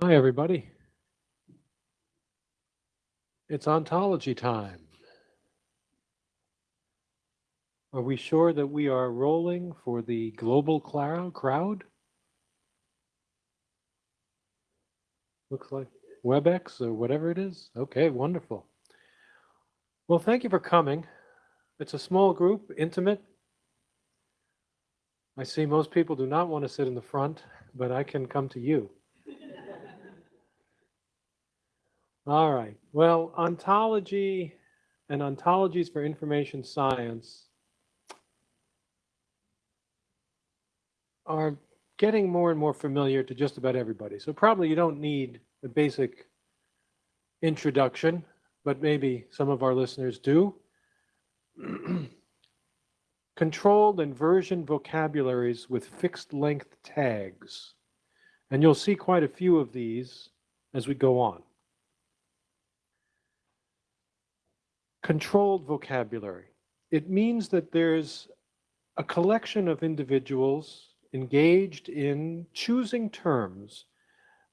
Hi, everybody. It's ontology time. Are we sure that we are rolling for the global crowd? Looks like WebEx or whatever it is. Okay, wonderful. Well, thank you for coming. It's a small group, intimate. I see most people do not want to sit in the front, but I can come to you. All right. Well, ontology and ontologies for information science are getting more and more familiar to just about everybody. So probably you don't need a basic introduction, but maybe some of our listeners do. Controlled and version vocabularies with fixed length tags. And you'll see quite a few of these as we go on. Controlled vocabulary. It means that there's a collection of individuals engaged in choosing terms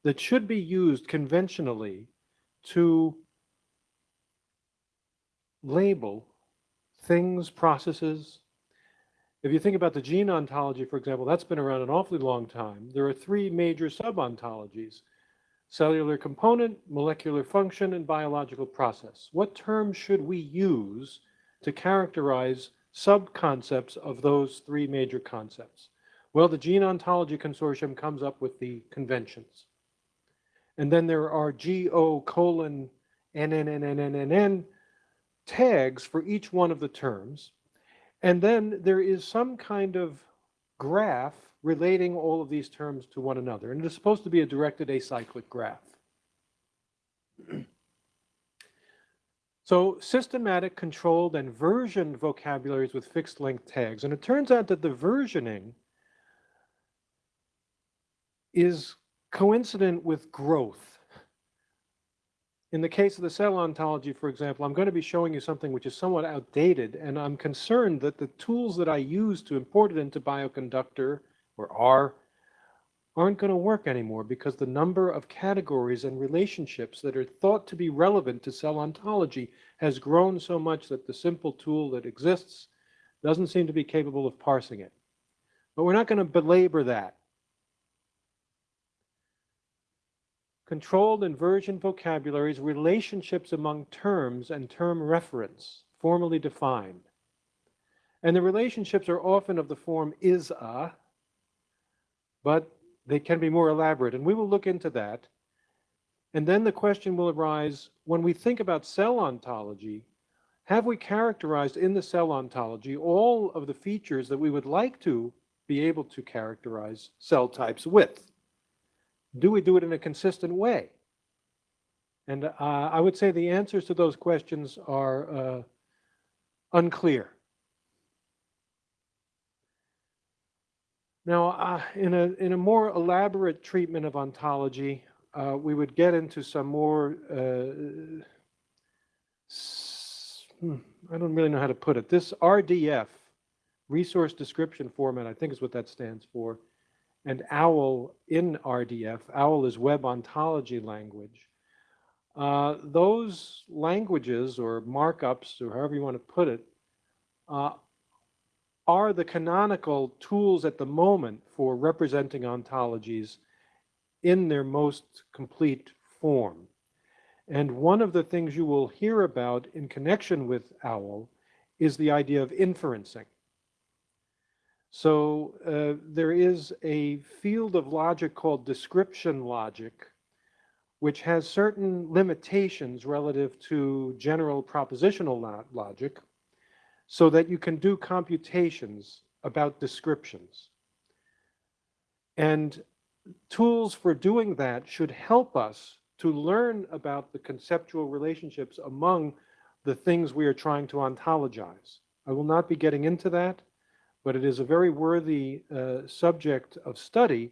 that should be used conventionally to label things, processes. If you think about the gene ontology, for example, that's been around an awfully long time. There are three major sub-ontologies, cellular component, molecular function, and biological process. What terms should we use to characterize sub-concepts of those three major concepts? Well, the Gene Ontology Consortium comes up with the conventions. And then there are GO colon NNNNNN tags for each one of the terms. And then there is some kind of graph relating all of these terms to one another. And it is supposed to be a directed acyclic graph. so systematic, controlled, and versioned vocabularies with fixed length tags. And it turns out that the versioning is coincident with growth. In the case of the cell ontology, for example, I'm going to be showing you something which is somewhat outdated, and I'm concerned that the tools that I use to import it into Bioconductor, or R, aren't going to work anymore because the number of categories and relationships that are thought to be relevant to cell ontology has grown so much that the simple tool that exists doesn't seem to be capable of parsing it. But we're not going to belabor that. controlled inversion vocabularies, relationships among terms and term reference, formally defined. And the relationships are often of the form is a, but they can be more elaborate. And we will look into that. And then the question will arise, when we think about cell ontology, have we characterized in the cell ontology all of the features that we would like to be able to characterize cell types with? do we do it in a consistent way? And uh, I would say the answers to those questions are uh, unclear. Now, uh, in, a, in a more elaborate treatment of ontology, uh, we would get into some more, uh, hmm, I don't really know how to put it. This RDF, resource description format, I think is what that stands for, and OWL in RDF, OWL is web ontology language. Uh, those languages or markups, or however you want to put it, uh, are the canonical tools at the moment for representing ontologies in their most complete form. And one of the things you will hear about in connection with OWL is the idea of inferencing. So uh, there is a field of logic called description logic, which has certain limitations relative to general propositional logic, so that you can do computations about descriptions. And tools for doing that should help us to learn about the conceptual relationships among the things we are trying to ontologize. I will not be getting into that but it is a very worthy uh, subject of study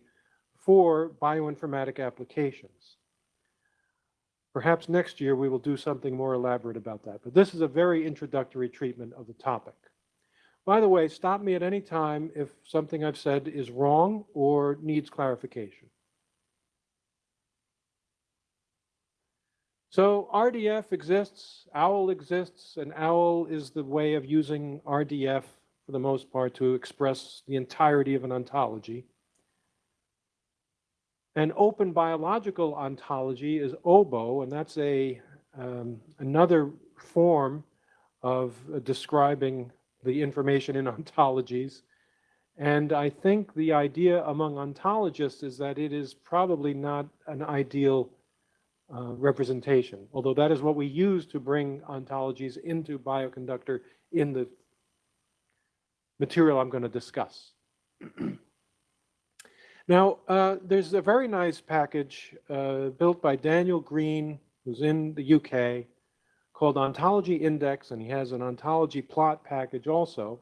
for bioinformatic applications. Perhaps next year we will do something more elaborate about that, but this is a very introductory treatment of the topic. By the way, stop me at any time if something I've said is wrong or needs clarification. So RDF exists, OWL exists, and OWL is the way of using RDF for the most part to express the entirety of an ontology. An open biological ontology is OBO, and that's a um, another form of describing the information in ontologies. And I think the idea among ontologists is that it is probably not an ideal uh, representation, although that is what we use to bring ontologies into bioconductor in the material I'm going to discuss. now, uh, there's a very nice package uh, built by Daniel Greene, who's in the UK, called Ontology Index, and he has an ontology plot package also.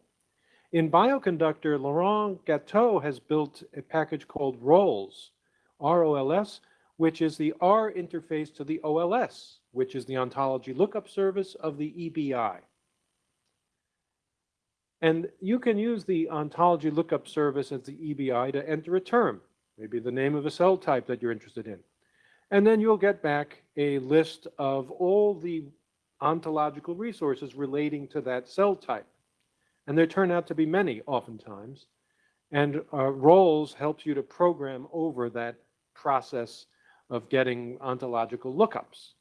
In Bioconductor, Laurent Gatto has built a package called ROLS, R-O-L-S, which is the R interface to the OLS, which is the ontology lookup service of the EBI. And you can use the ontology lookup service as the EBI to enter a term, maybe the name of a cell type that you're interested in. And then you'll get back a list of all the ontological resources relating to that cell type. And there turn out to be many oftentimes. And uh, ROLS helps you to program over that process of getting ontological lookups.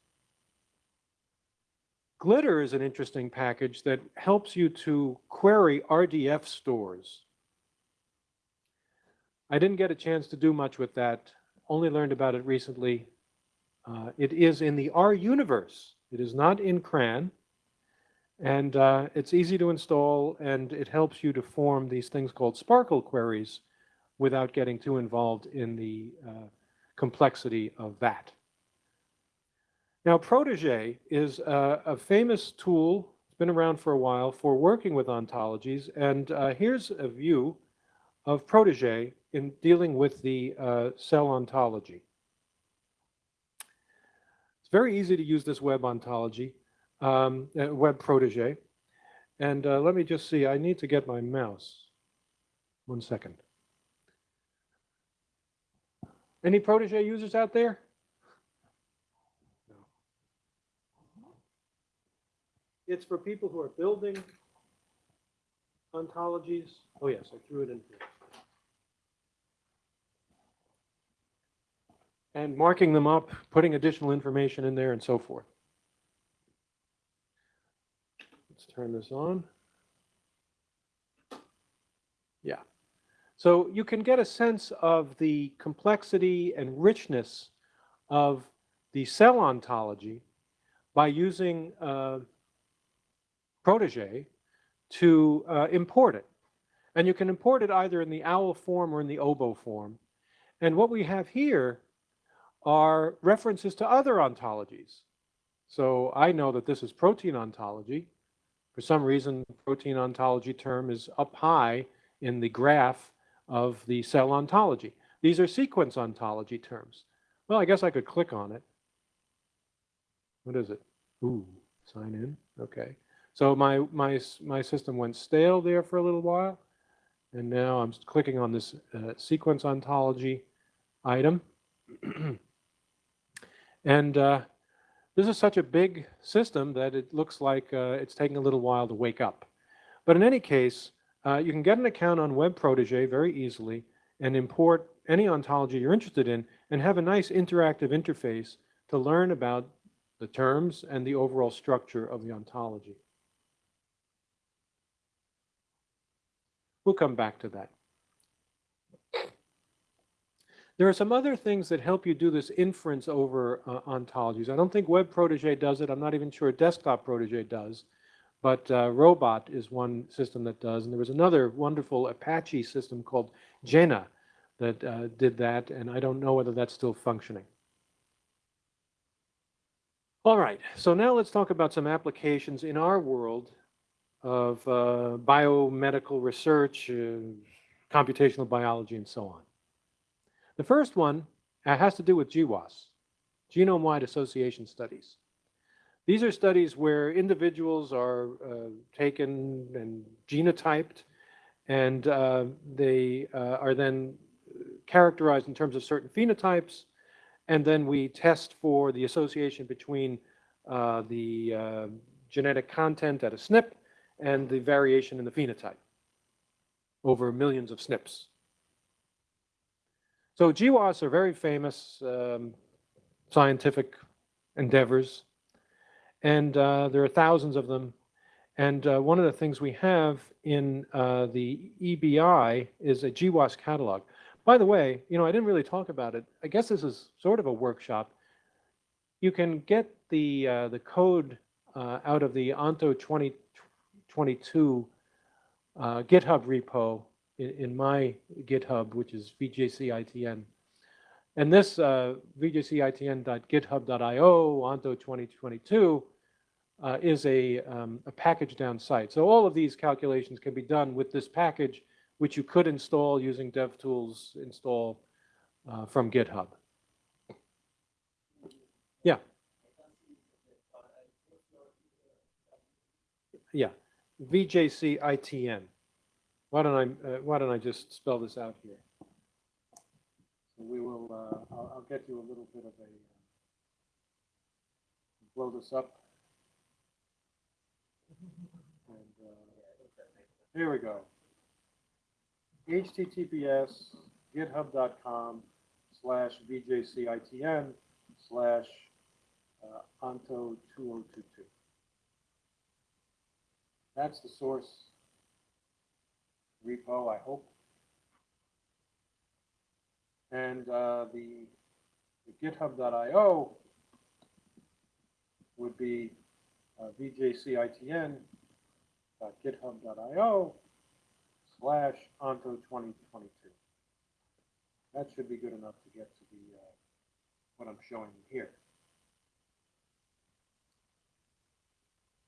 Glitter is an interesting package that helps you to query RDF stores. I didn't get a chance to do much with that, only learned about it recently. Uh, it is in the R universe. It is not in CRAN. And uh, it's easy to install, and it helps you to form these things called SPARQL queries without getting too involved in the uh, complexity of that. Now, Protege is a, a, famous tool, it's been around for a while, for working with ontologies. And uh, here's a view of Protege in dealing with the uh, cell ontology. It's very easy to use this web ontology um, uh, Web Protege. And uh, let me just see, I need to get my mouse. One second. Any Protege users out there? It's for people who are building ontologies. Oh yes, I threw it in here. And marking them up, putting additional information in there and so forth. Let's turn this on. Yeah. So you can get a sense of the complexity and richness of the cell ontology by using uh, Protege to uh, import it. And you can import it either in the OWL form or in the OBO form. And what we have here are references to other ontologies. So I know that this is protein ontology. For some reason, protein ontology term is up high in the graph of the cell ontology. These are sequence ontology terms. Well, I guess I could click on it. What is it? Ooh, sign in. Okay. So my, my, my system went stale there for a little while. And now I'm clicking on this uh, sequence ontology item. and uh, this is such a big system that it looks like uh, it's taking a little while to wake up. But in any case, uh, you can get an account on Web Protege very easily and import any ontology you're interested in and have a nice interactive interface to learn about the terms and the overall structure of the ontology. We'll come back to that. There are some other things that help you do this inference over uh, ontologies. I don't think Web Protege does it. I'm not even sure Desktop Protege does. But uh, Robot is one system that does. And there was another wonderful Apache system called Jena that uh, did that. And I don't know whether that's still functioning. All right, so now let's talk about some applications in our world of uh, biomedical research, uh, computational biology, and so on. The first one uh, has to do with GWAS, genome-wide association studies. These are studies where individuals are uh, taken and genotyped, and uh, they uh, are then characterized in terms of certain phenotypes, And then we test for the association between the genetic content at a SNP and the variation in the phenotype over millions of SNPs. So GWAS are very famous um, scientific endeavors, and uh, there are thousands of them. And uh, one of the things we have in uh, the EBI is a GWAS catalog. By the way, you know, I didn't really talk about it. I guess this is sort of a workshop. You can get the uh, the code uh, out of the Onto 2022 uh, GitHub repo in, in, my GitHub, which is VJCITN. And this uh, vjcitn.github.io Onto 2022 uh, is a, um, a pkgdown site. So all of these calculations can be done with this package, which you could install using DevTools install uh, from GitHub. Yeah. Yeah, VJCITN. Why don't I, uh, why don't I just spell this out here? So we will, uh, I'll, I'll get you a little bit of a, uh, blow this up. And, uh, here we go. HTTPS github.com slash VJCITN slash uh, Onto 2022. That's the source repo, I hope. And uh, the, the github.io would be uh, vjcitn.github.io slash onto 2022. That should be good enough to get to the uh, what I'm showing you here.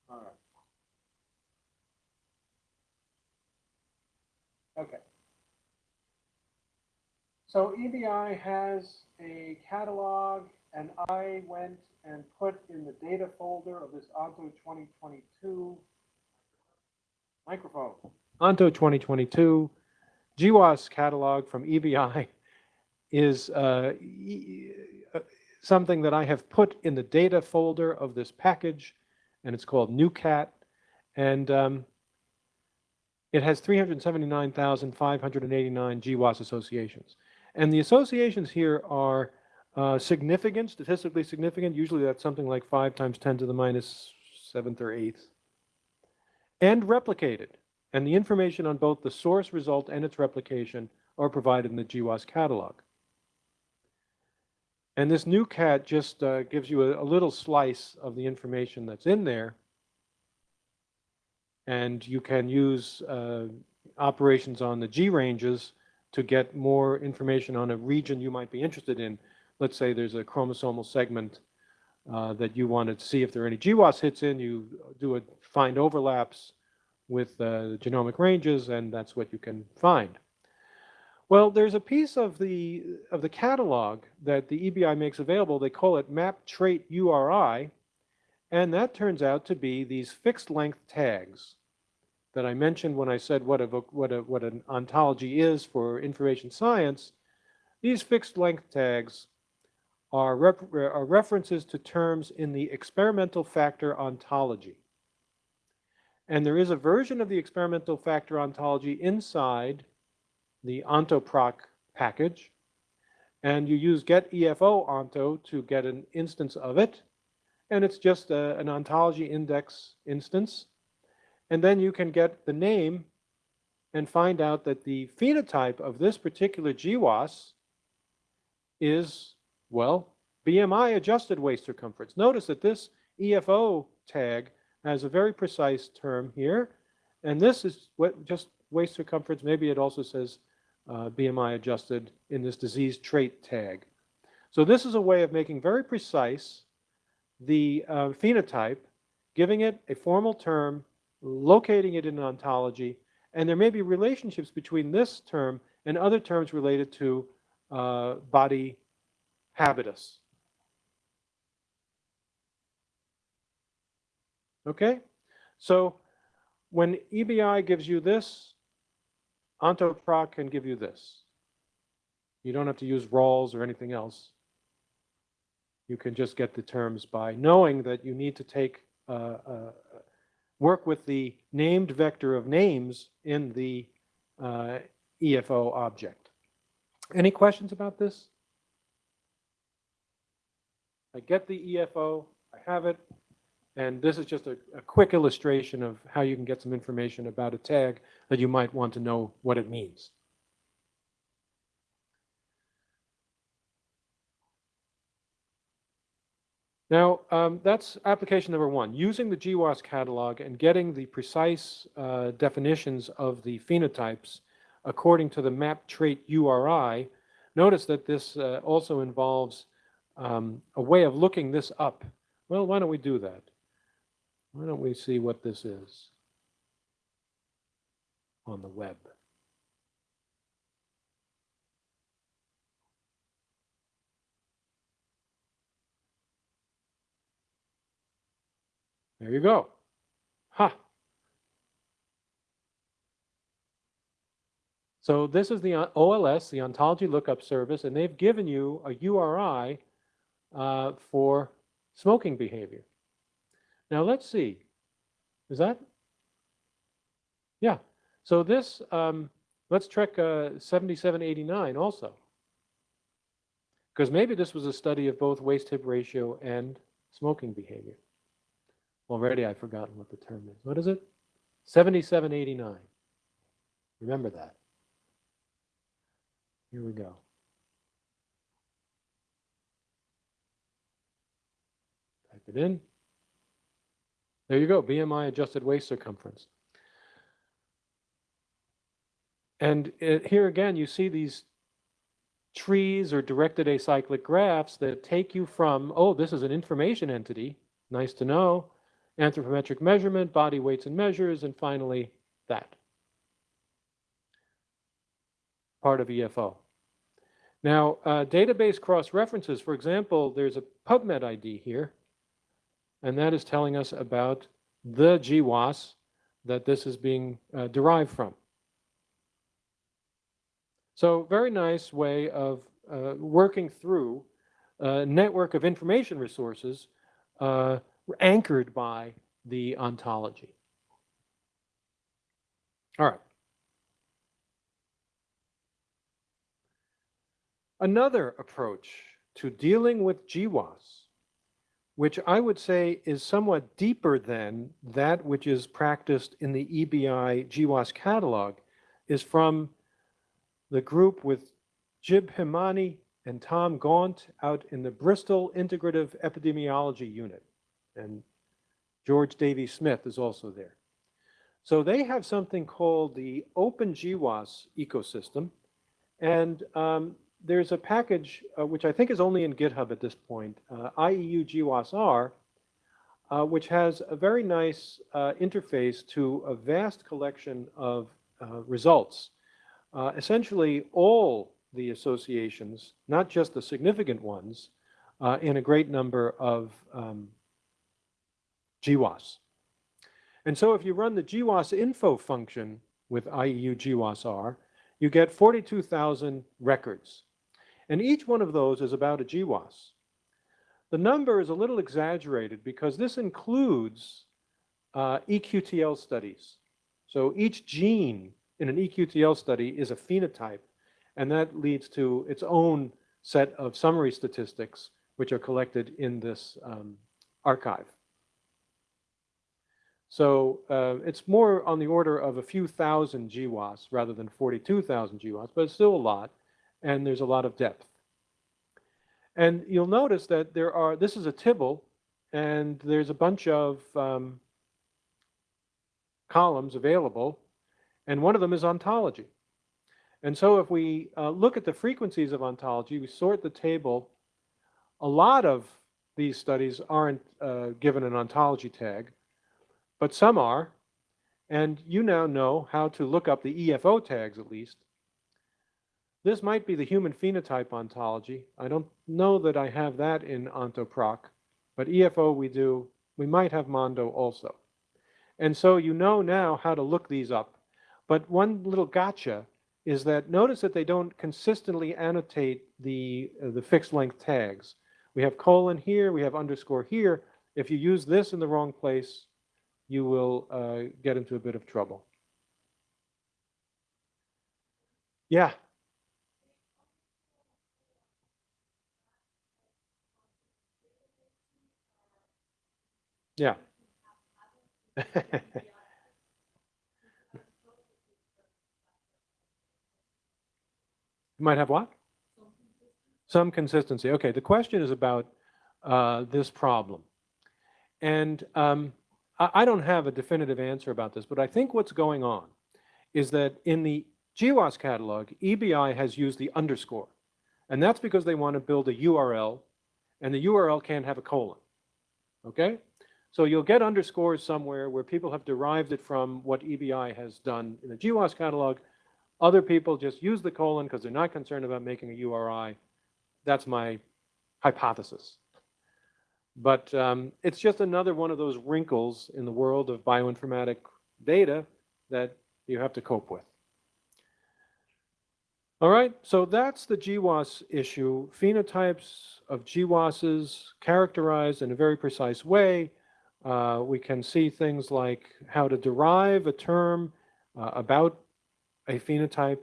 All right. Okay. So EBI has a catalog, and I went and put in the data folder of this Onto 2022 microphone. Onto 2022 GWAS catalog from EBI is uh, uh, something that I have put in the data folder of this package, and it's called NuCat. And um, it has 379,589 GWAS associations. And the associations here are uh, significant, statistically significant. Usually that's something like 5 times 10 to the minus 7th or 8th. And replicated. And the information on both the source result and its replication are provided in the GWAS catalog. And this new cat just uh, gives you a, a little slice of the information that's in there and you can use uh, operations on the GRanges to get more information on a region you might be interested in. Let's say there's a chromosomal segment uh, that you want to see if there are any GWAS hits in, you do a find overlaps with uh, genomic ranges, and that's what you can find. Well, there's a piece of the of the catalog that the EBI makes available. They call it map trait URI, and that turns out to be these fixed length tags that I mentioned when I said what, a, what, a, what an ontology is for information science. These fixed length tags are, rep are references to terms in the experimental factor ontology. And there is a version of the experimental factor ontology inside the ontoproc package. And you use get EFO onto to get an instance of it and it's just a, an ontology index instance. And then you can get the name and find out that the phenotype of this particular GWAS is, well, BMI adjusted waist circumference. Notice that this EFO tag has a very precise term here. And this is what just waist circumference. Maybe it also says uh, BMI adjusted in this disease trait tag. So this is a way of making very precise the uh, phenotype, giving it a formal term, locating it in an ontology, and there may be relationships between this term and other terms related to uh, body habitus. Okay, so when EBI gives you this, Ontoproc can give you this. You don't have to use ROLS or anything else. You can just get the terms by knowing that you need to take, uh, uh, work with the named vector of names in the uh, EFO object. Any questions about this? I get the EFO, I have it, and this is just a, a quick illustration of how you can get some information about a tag that you might want to know what it means. Now, um, that's application number one, using the GWAS catalog and getting the precise uh, definitions of the phenotypes according to the map trait URI. Notice that this uh, also involves um, a way of looking this up. Well, why don't we do that? Why don't we see what this is on the web? There you go. Ha. So this is the OLS, the Ontology Lookup Service, and they've given you a URI uh, for smoking behavior. Now let's see. Is that? Yeah. So this, um, let's check uh, 7789 also. Because maybe this was a study of both waist hip ratio and smoking behavior. Already I've forgotten what the term is. What is it? 7789. Remember that. Here we go. Type it in. There you go, BMI adjusted waist circumference. And it, here again, you see these trees or directed acyclic graphs that take you from, oh, this is an information entity, nice to know, anthropometric measurement, body weights and measures, and finally that. Part of EFO. Now, uh, database cross-references, for example, there's a PubMed ID here, and that is telling us about the GWAS that this is being uh, derived from. So very nice way of uh, working through a network of information resources uh, anchored by the ontology. All right. Another approach to dealing with GWAS, which I would say is somewhat deeper than that which is practiced in the EBI GWAS catalog, is from the group with Gib Hemani and Tom Gaunt out in the Bristol Integrative Epidemiology Unit and George Davey Smith is also there. So they have something called the Open GWAS ecosystem, and um, there's a package uh, which I think is only in GitHub at this point, uh, IEU GWAS-R, uh, which has a very nice uh, interface to a vast collection of uh, results. Uh, essentially, all the associations, not just the significant ones, in a great number of um, GWAS. And so if you run the GWAS info function with IEU GWAS-R, you get 42,000 records. And each one of those is about a GWAS. The number is a little exaggerated because this includes uh, EQTL studies. So each gene in an EQTL study is a phenotype, and that leads to its own set of summary statistics, which are collected in this um, archive. So uh, it's more on the order of a few thousand GWAS rather than 42,000 GWAS, but it's still a lot, and there's a lot of depth. And you'll notice that there are, this is a tibble, and there's a bunch of um, columns available, and one of them is ontology. And so if we uh, look at the frequencies of ontology, we sort the table, a lot of these studies aren't uh, given an ontology tag, but some are. And you now know how to look up the EFO tags at least. This might be the human phenotype ontology. I don't know that I have that in OntoProc, but EFO we do. We might have Mondo also. And so you know now how to look these up. But one little gotcha is that notice that they don't consistently annotate the, uh, the fixed length tags. We have colon here, we have underscore here. If you use this in the wrong place, you will uh, get into a bit of trouble. Yeah. Yeah. You might have what? Some consistency. Okay, the question is about uh, this problem. And um, I, don't have a definitive answer about this, but I think what's going on is that in the GWAS catalog, EBI has used the underscore. And that's because they want to build a URL, and the URL can't have a colon. Okay? So you'll get underscores somewhere where people have derived it from what EBI has done in the GWAS catalog, other people just use the colon because they're not concerned about making a URI. That's my hypothesis. But um, it's just another one of those wrinkles in the world of bioinformatic data that you have to cope with. All right, so that's the GWAS issue. Phenotypes of GWASs characterized in a very precise way. Uh, we can see things like how to derive a term uh, about a phenotype.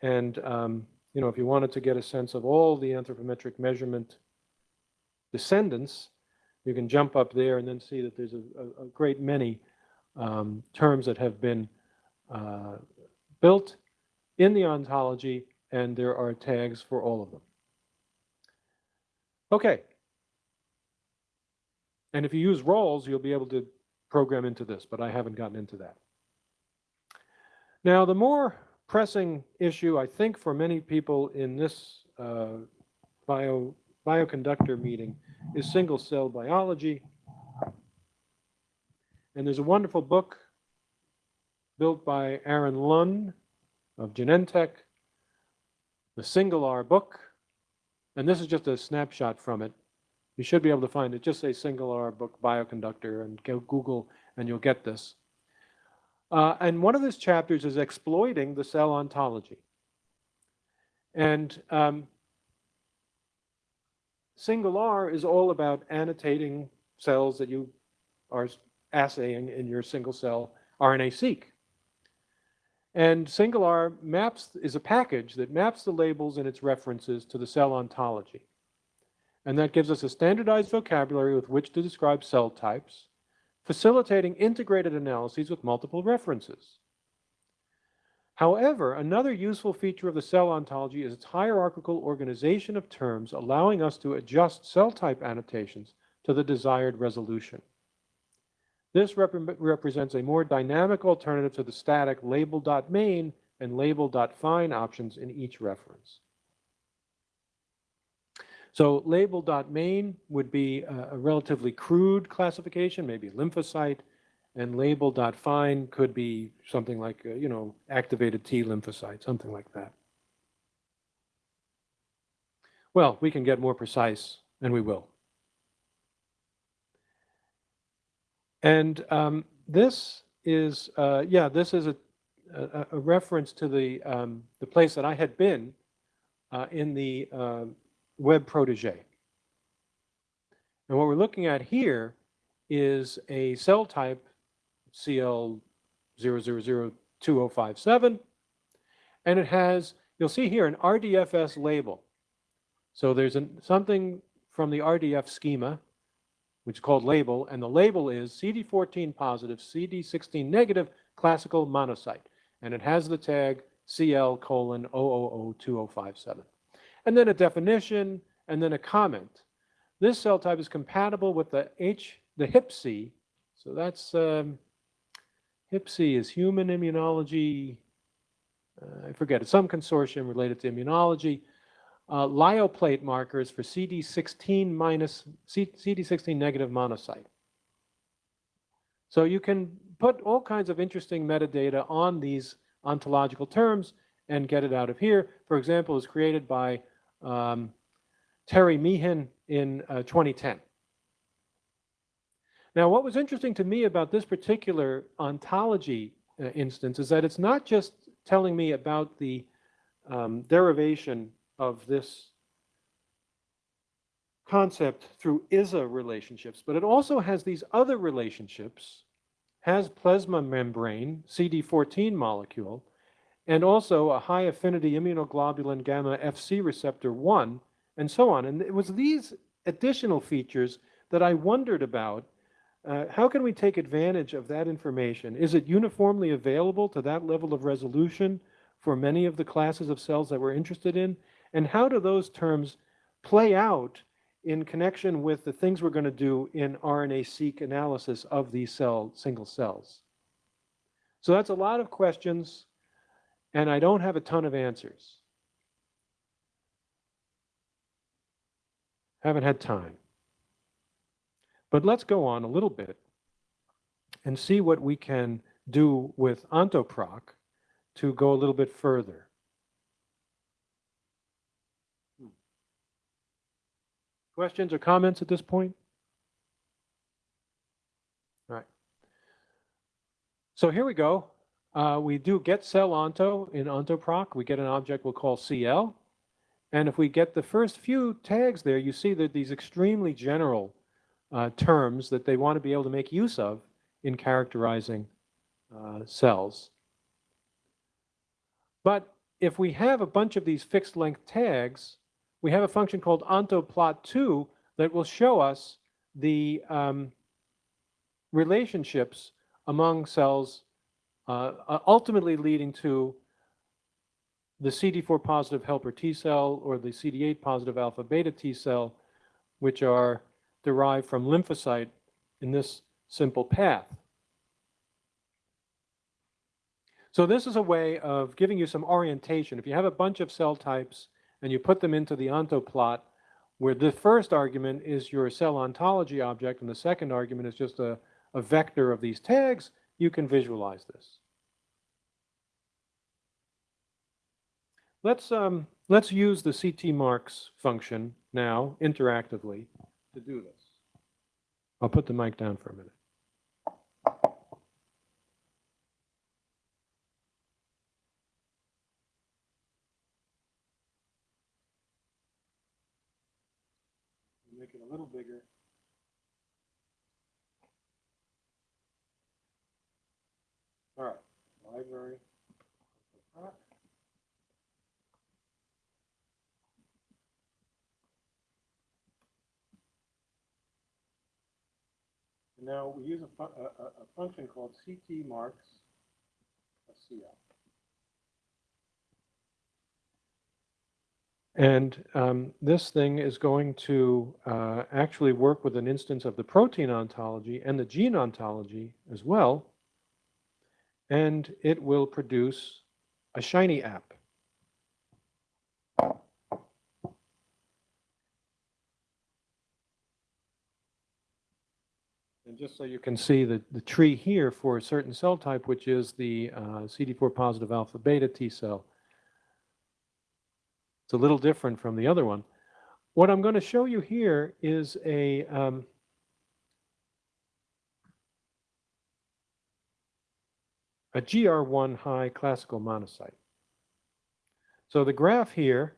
And, um, you know, if you wanted to get a sense of all the anthropometric measurement descendants, you can jump up there and then see that there's a, a, a great many um, terms that have been uh, built in the ontology, and there are tags for all of them. Okay. And if you use ROLS, you'll be able to program into this, but I haven't gotten into that. Now, the more pressing issue, I think, for many people in this uh, bio, bioconductor meeting is single cell biology. And there's a wonderful book built by Aaron Lun of Genentech, the SingleR book. And this is just a snapshot from it. You should be able to find it. Just say SingleR book bioconductor and go Google and you'll get this. Uh, and one of his chapters is exploiting the cell ontology. And um, SingleR is all about annotating cells that you are assaying in your single cell RNA-seq. And SingleR maps is a package that maps the labels and its references to the cell ontology. And that gives us a standardized vocabulary with which to describe cell types, facilitating integrated analyses with multiple references. However, another useful feature of the cell ontology is its hierarchical organization of terms, allowing us to adjust cell type annotations to the desired resolution. This rep represents a more dynamic alternative to the static label.main and label.fine options in each reference. So label.main would be a, a relatively crude classification, maybe lymphocyte, and label.fine could be something like, uh, you know, activated T lymphocyte, something like that. Well, we can get more precise, and we will. And um, this is, uh, yeah, this is a, a, a, reference to the, um, the place that I had been uh, in the uh, web protege. And what we're looking at here is a cell type CL0002057, and it has, you'll see here, an RDFS label. So there's an, something from the RDF schema, which is called label, and the label is CD14 positive, CD16 negative classical monocyte, and it has the tag CL colon 0002057 and then a definition, and then a comment. This cell type is compatible with the H, the HIPC. So that's um, HIPC is human immunology. Uh, I forget it's some consortium related to immunology. Uh, lyoplate markers for CD16 minus C, CD16 negative monocyte. So you can put all kinds of interesting metadata on these ontological terms and get it out of here. For example, is created by um, Terry Meehan in uh, 2010. Now, what was interesting to me about this particular ontology uh, instance is that it's not just telling me about the um, derivation of this concept through ISA relationships, but it also has these other relationships, has plasma membrane, CD14 molecule, and also a high affinity immunoglobulin gamma FC receptor 1, and so on. And it was these additional features that I wondered about. Uh, how can we take advantage of that information? Is it uniformly available to that level of resolution for many of the classes of cells that we're interested in? And how do those terms play out in connection with the things we're going to do in RNA-seq analysis of these cell, single cells? So that's a lot of questions, and I don't have a ton of answers. Haven't had time. But let's go on a little bit and see what we can do with Ontoproc to go a little bit further. Questions or comments at this point? All right. So here we go. Uh, we do get cell onto in ontoproc. We get an object we'll call CL. And if we get the first few tags there, you see that these extremely general uh, terms that they want to be able to make use of in characterizing uh, cells. But if we have a bunch of these fixed length tags, we have a function called ontoplot2 that will show us the um, relationships among cells, uh, uh ultimately leading to the CD4 positive helper T cell or the CD8 positive alpha beta T cell, which are derived from lymphocyte in this simple path. So this is a way of giving you some orientation. If you have a bunch of cell types and you put them into the ontoplot, where the first argument is your cell ontology object and the second argument is just a, a vector of these tags, you can visualize this. Let's, um, let's use the CT marks function now interactively to do this. I'll put the mic down for a minute. Make it a little bigger. All right, library. Now we use a, fu- a, a, function called CT marks CL. And um, this thing is going to uh, actually work with an instance of the protein ontology and the gene ontology as well. And it will produce a Shiny app. And just so you can see the, the tree here for a certain cell type, which is the uh, CD4 positive alpha beta T cell. It's a little different from the other one. What I'm going to show you here is a um, a GR1 high classical monocyte. So the graph here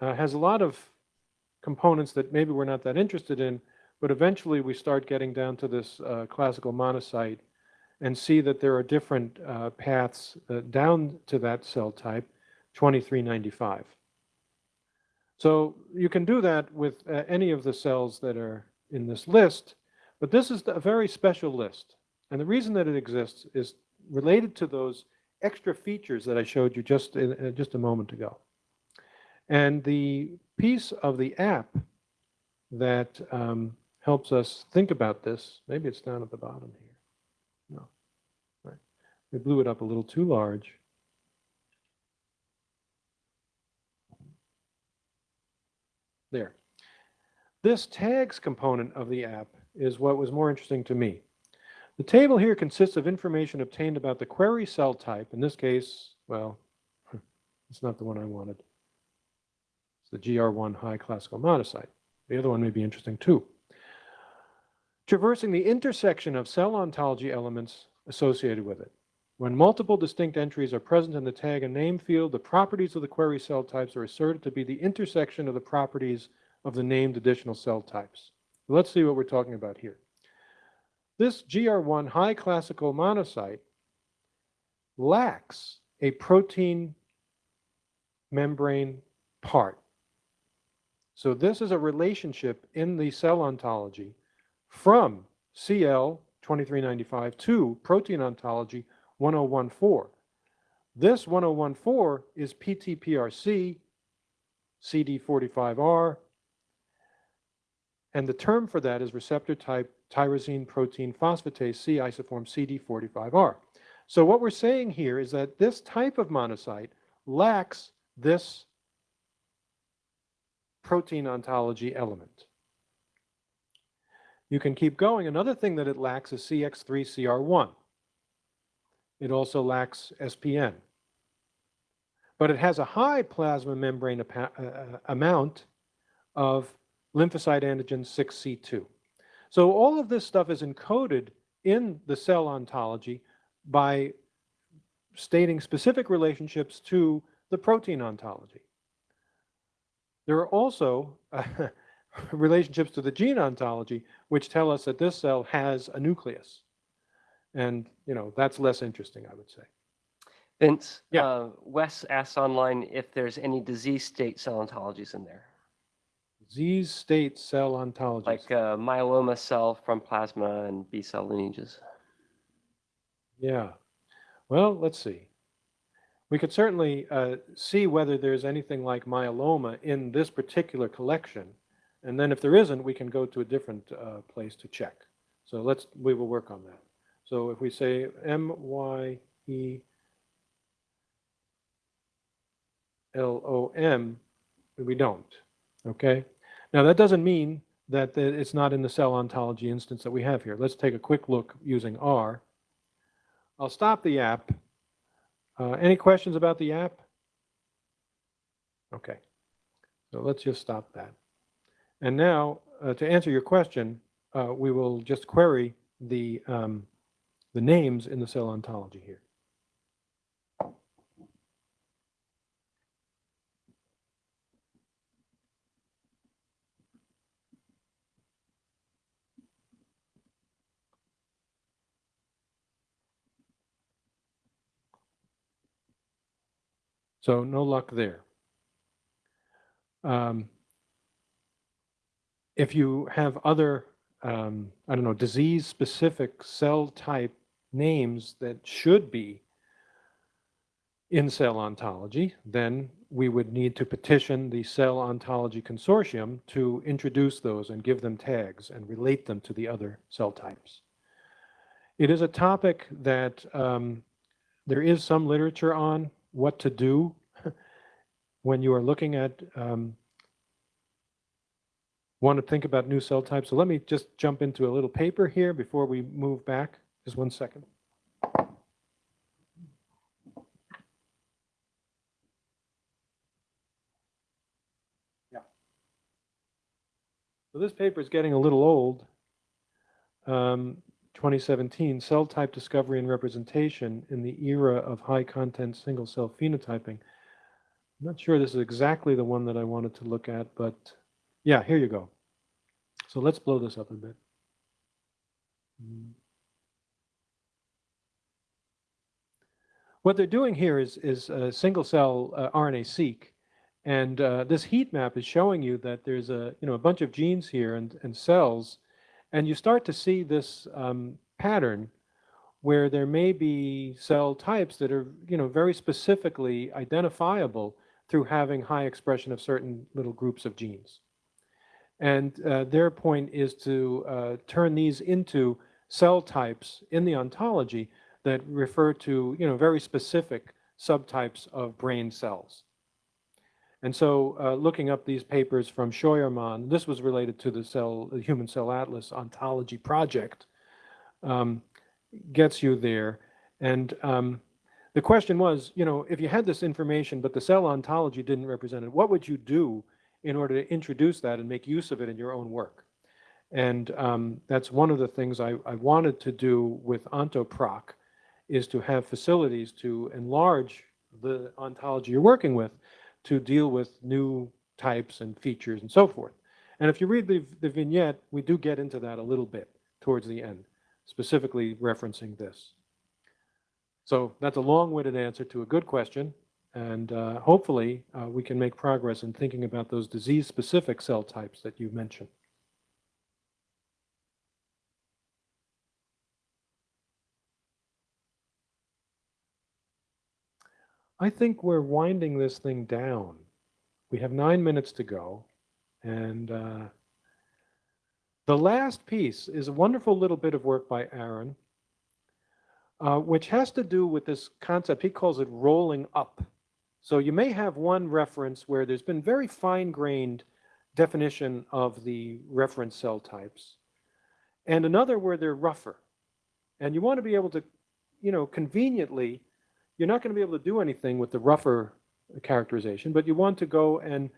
uh, has a lot of components that maybe we're not that interested in, but eventually we start getting down to this uh, classical monocyte and see that there are different uh, paths uh, down to that cell type, 2395. So you can do that with uh, any of the cells that are in this list, but this is a very special list. And the reason that it exists is related to those extra features that I showed you just, in, uh, just a moment ago. And the piece of the app that um, helps us think about this. Maybe it's down at the bottom here. No. Right. We blew it up a little too large. There. This tags component of the app is what was more interesting to me. The table here consists of information obtained about the query cell type. In this case, well, it's not the one I wanted. It's the GR1 high classical monocyte. The other one may be interesting too traversing the intersection of cell ontology elements associated with it. When multiple distinct entries are present in the tag and name field, the properties of the query cell types are asserted to be the intersection of the properties of the named additional cell types. Let's see what we're talking about here. This GR1 high classical monocyte lacks a protein membrane part. So this is a relationship in the cell ontology from CL 2395 to protein ontology 1014. This 1014 is PTPRC, CD45R, and the term for that is receptor type tyrosine protein phosphatase C isoform CD45R. So what we're saying here is that this type of monocyte lacks this protein ontology element. You can keep going. Another thing that it lacks is CX3CR1. It also lacks SPN. But it has a high plasma membrane uh, amount of lymphocyte antigen 6C2. So all of this stuff is encoded in the cell ontology by stating specific relationships to the protein ontology. There are also uh, relationships to the gene ontology, which tell us that this cell has a nucleus. And, you know, that's less interesting, I would say. Vince, Yeah. uh, Wes asks online if there's any disease state cell ontologies in there, Disease state cell ontologies. like uh, myeloma cell from plasma and B cell lineages. Yeah. Well, let's see. We could certainly uh, see whether there's anything like myeloma in this particular collection. And then if there isn't, we can go to a different uh, place to check. So let's, we will work on that. So if we say M-Y-E L-O-M, we don't, okay? Now that doesn't mean that it's not in the cell ontology instance that we have here. Let's take a quick look using R. I'll stop the app. Uh, any questions about the app? Okay, so let's just stop that. And now, uh, to answer your question, uh, we will just query the, um, the names in the cell ontology here. So no luck there. Um, if you have other, um, I don't know, disease-specific cell type names that should be in cell ontology, then we would need to petition the Cell Ontology Consortium to introduce those and give them tags and relate them to the other cell types. It is a topic that um, there is some literature on what to do when you are looking at um, want to think about new cell types. So let me just jump into a little paper here before we move back. Just one second. Yeah. So this paper is getting a little old. Um, 2017, Cell Type Discovery and Representation in the Era of High Content Single Cell Phenotyping. I'm not sure this is exactly the one that I wanted to look at, but yeah, here you go. So let's blow this up a bit. Mm. What they're doing here is, is single cell uh, RNA-seq, and uh, this heat map is showing you that there's a, you know, a bunch of genes here and, and cells, and you start to see this um, pattern where there may be cell types that are, you know, very specifically identifiable through having high expression of certain little groups of genes. And uh, their point is to uh, turn these into cell types in the ontology that refer to, you know, very specific subtypes of brain cells. And so uh, looking up these papers from Scheuermann, this was related to the cell, the Human Cell Atlas ontology project, um, gets you there. And um, the question was, you know, if you had this information, but the cell ontology didn't represent it, what would you do in order to introduce that and make use of it in your own work? And um, that's one of the things I, I wanted to do with OntoProc, is to have facilities to enlarge the ontology you're working with to deal with new types and features and so forth. And if you read the, the vignette, we do get into that a little bit towards the end, specifically referencing this. So that's a long-winded answer to a good question. And uh, hopefully, uh, we can make progress in thinking about those disease-specific cell types that you mentioned. I think we're winding this thing down. We have nine minutes to go. And uh, the last piece is a wonderful little bit of work by Aaron, uh, which has to do with this concept. He calls it rolling up. So you may have one reference where there's been very fine-grained definition of the reference cell types, and another where they're rougher. And you want to be able to, you know, conveniently, you're not going to be able to do anything with the rougher characterization, but you want to go and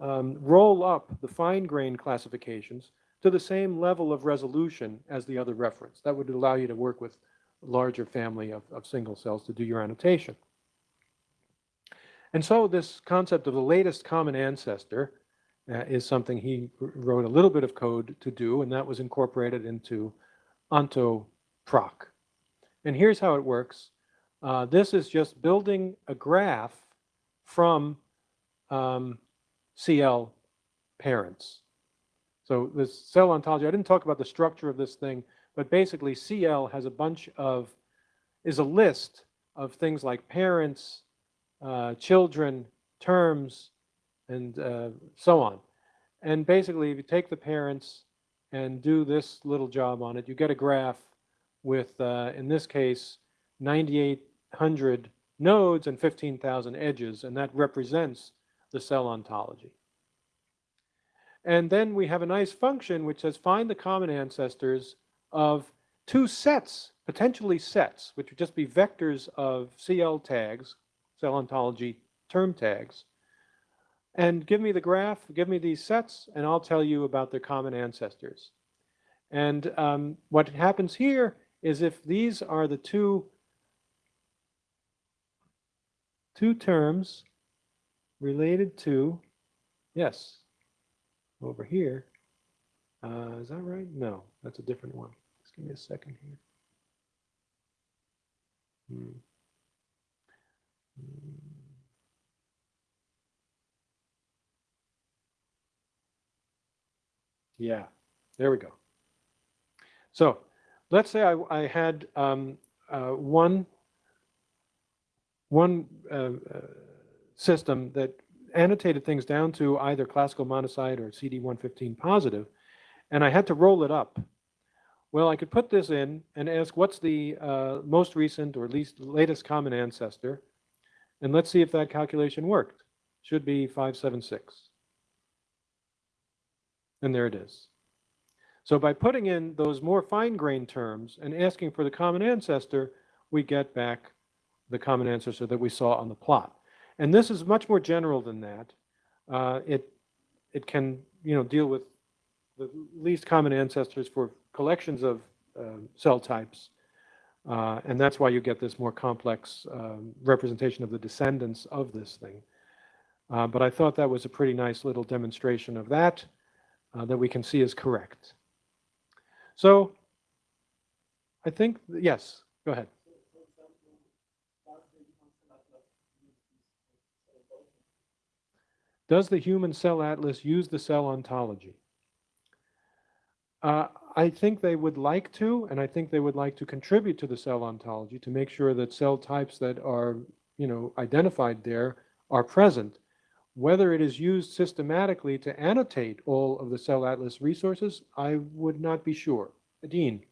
um, roll up the fine-grained classifications to the same level of resolution as the other reference. That would allow you to work with a larger family of, of single cells to do your annotation. And so this concept of the latest common ancestor uh, is something he wrote a little bit of code to do, and that was incorporated into OntoProc. And here's how it works. Uh, this is just building a graph from um, CL parents. So this cell ontology, I didn't talk about the structure of this thing, but basically CL has a bunch of, is a list of things like parents, uh, children, terms, and uh, so on. And basically, if you take the parents and do this little job on it, you get a graph with, uh, in this case, 9,800 nodes and 15,000 edges, and that represents the cell ontology. And then we have a nice function which says find the common ancestors of two sets, potentially sets, which would just be vectors of CL tags, cell ontology term tags, and give me the graph, give me these sets, and I'll tell you about their common ancestors. And um, what happens here is if these are the two, two terms related to, yes, over here, uh, is that right? No, that's a different one. Just give me a second here. Hmm. Hmm. Yeah, there we go. So let's say I, I had um, uh, one, one uh, uh, system that annotated things down to either classical monocyte or CD115 positive, and I had to roll it up. Well, I could put this in and ask what's the uh, most recent or least latest common ancestor, and let's see if that calculation worked. Should be 576. And there it is. So by putting in those more fine-grained terms and asking for the common ancestor, we get back the common ancestor that we saw on the plot. And this is much more general than that. Uh, it, it can you know, deal with the least common ancestors for collections of uh, cell types. Uh, and that's why you get this more complex um, representation of the descendants of this thing. Uh, but I thought that was a pretty nice little demonstration of that uh, that we can see is correct. So I think, yes, go ahead. Does the Human Cell Atlas use the cell ontology? Uh, I think they would like to, and I think they would like to contribute to the cell ontology to make sure that cell types that are, you know, identified there are present. Whether it is used systematically to annotate all of the Cell Atlas resources, I would not be sure. Dean.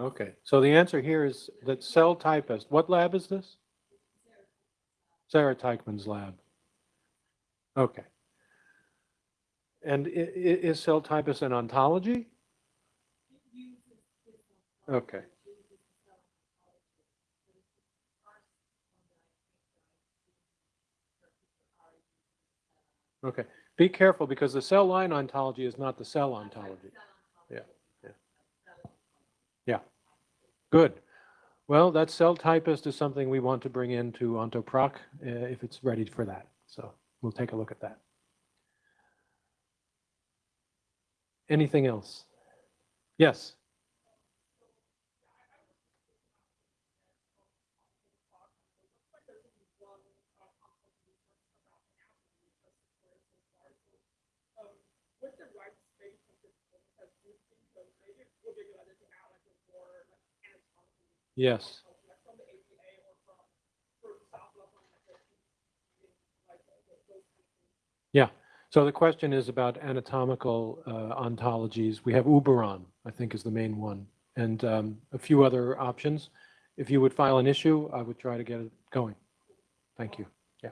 Okay, so the answer here is that CellTypist, what lab is this? Sarah Teichmann's lab. Okay. And is CellTypist an ontology? Okay. Okay, be careful because the cell line ontology is not the cell ontology. Yeah, yeah. Yeah, good. Well, that CellTypist is something we want to bring into OntoProc uh, if it's ready for that. So we'll take a look at that. Anything else? Yes. with the right space of this book has moved so maybe it would be a good idea to add like a more like anatomical Yes. like from the APA or from for South Lebanon like the like the- the- those kind of things. Yeah. So the question is about anatomical uh, ontologies. We have Uberon, I think is the main one, and um, a few other options. If you would file an issue, I would try to get it going. Thank you. Yeah.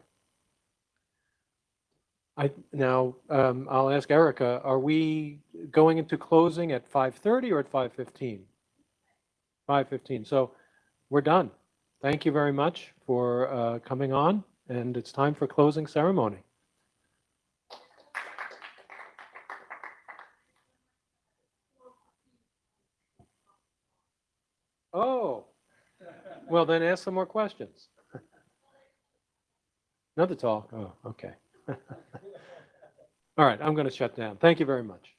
I, now, um, I'll ask Erica, are we going into closing at 5:30 or at 5:15? 5:15. So we're done. Thank you very much for uh, coming on, and it's time for closing ceremony. Oh, well, then ask some more questions. Another talk? Oh, okay. All right, I'm going to shut down. Thank you very much.